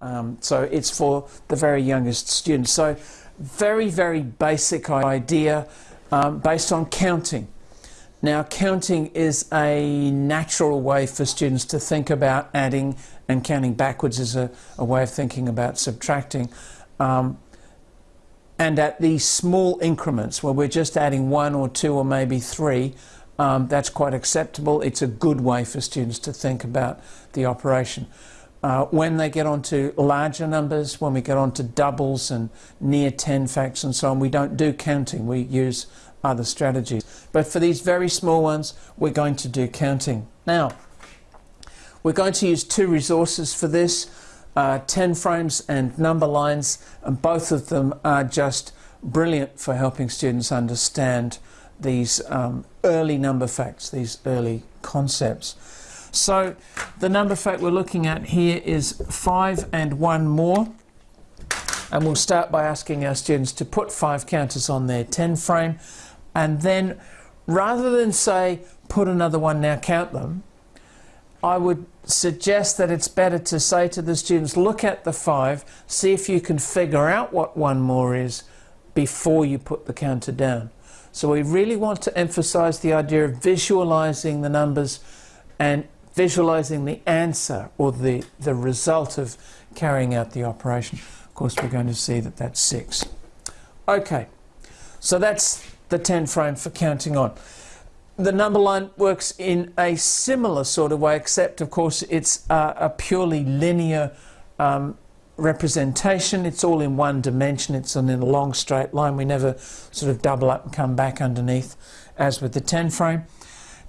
Um, so it's for the very youngest students. So very, very basic idea um, based on counting. Now, counting is a natural way for students to think about adding, and counting backwards is a, a way of thinking about subtracting. Um, and at these small increments where we're just adding one or two or maybe three, um, that's quite acceptable. It's a good way for students to think about the operation. Uh, when they get onto larger numbers, when we get onto doubles and near 10 facts and so on, we don't do counting. We use other strategies. But for these very small ones, we're going to do counting. Now, we're going to use two resources for this, uh, 10 frames and number lines, and both of them are just brilliant for helping students understand these um, early number facts, these early concepts. So the number fact we're looking at here is 5 and 1 more. And we'll start by asking our students to put five counters on their 10 frame and then rather than say put another one now count them I would suggest that it's better to say to the students look at the five see if you can figure out what one more is before you put the counter down so we really want to emphasize the idea of visualizing the numbers and visualizing the answer or the the result of carrying out the operation of course we're going to see that that's six okay so that's the 10 frame for counting on. The number line works in a similar sort of way, except of course it's uh, a purely linear um, representation. It's all in one dimension. It's in a long straight line. We never sort of double up and come back underneath as with the 10 frame.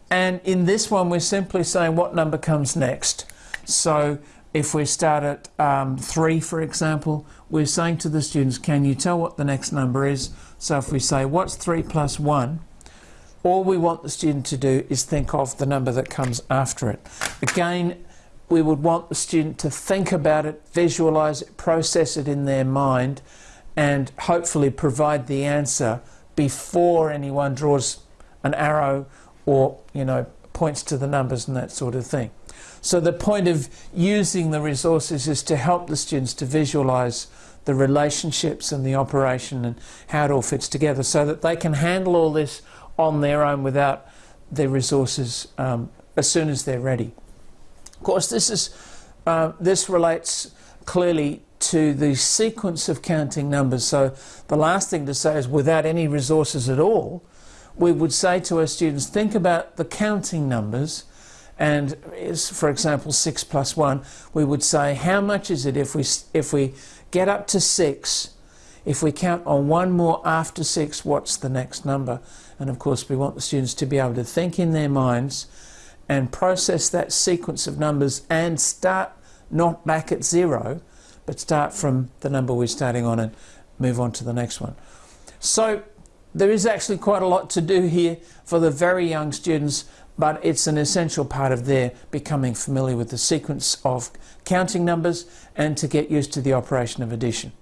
And in this one, we're simply saying what number comes next. So if we start at um, 3, for example, we're saying to the students, can you tell what the next number is? So if we say, what's 3 plus 1? All we want the student to do is think of the number that comes after it. Again, we would want the student to think about it, visualize it, process it in their mind, and hopefully provide the answer before anyone draws an arrow or, you know, points to the numbers and that sort of thing. So the point of using the resources is to help the students to visualize the relationships and the operation and how it all fits together so that they can handle all this on their own without their resources um, as soon as they're ready. Of course, this, is, uh, this relates clearly to the sequence of counting numbers. So the last thing to say is without any resources at all, we would say to our students, think about the counting numbers and is, for example, 6 plus 1, we would say, how much is it if we, if we get up to 6, if we count on one more after 6, what's the next number? And of course, we want the students to be able to think in their minds and process that sequence of numbers and start not back at 0, but start from the number we're starting on and move on to the next one. So there is actually quite a lot to do here for the very young students but it's an essential part of their becoming familiar with the sequence of counting numbers and to get used to the operation of addition.